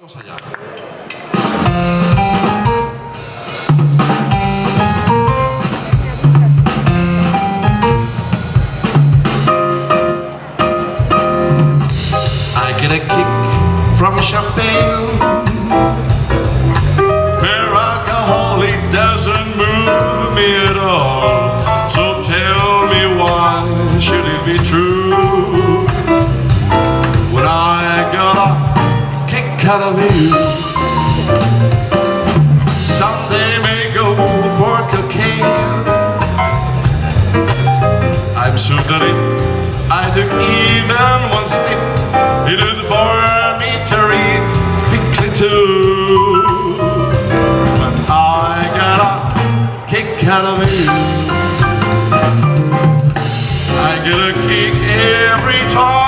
Vamos allá. I get a kick from champagne. Out of. Someday may go for cocaine. I'm so that it I took even one sniff. It would bore me terrifically too. But I got a kick out of you. I get a kick every time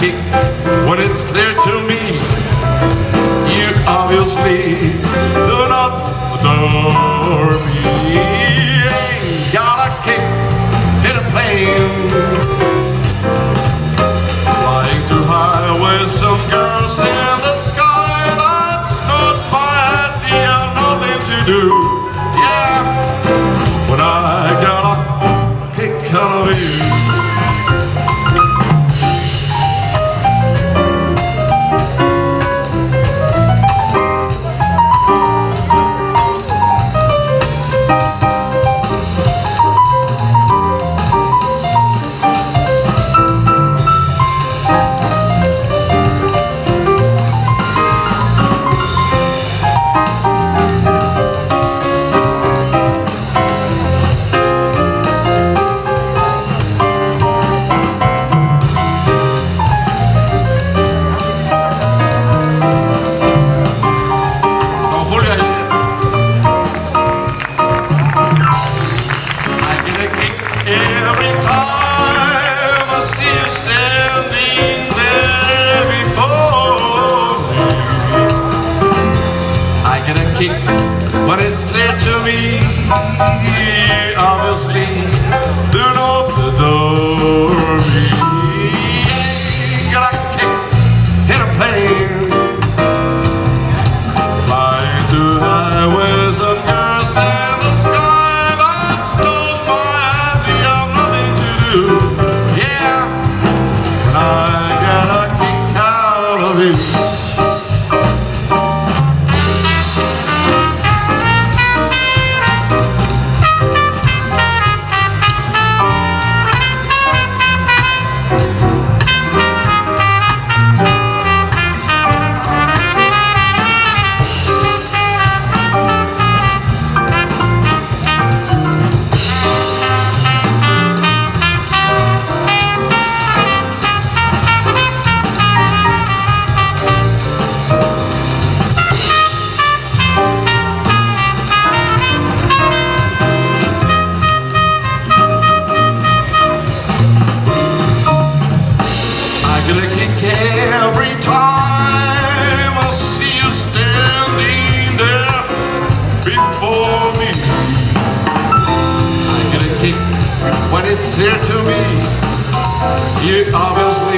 kick when it's clear to me. You obviously every time I see you standing there before me. I get a kick when it's clear to me, obviously, do not adore me. Every time I see you standing there before me. I get a kick when it's clear to me. You adore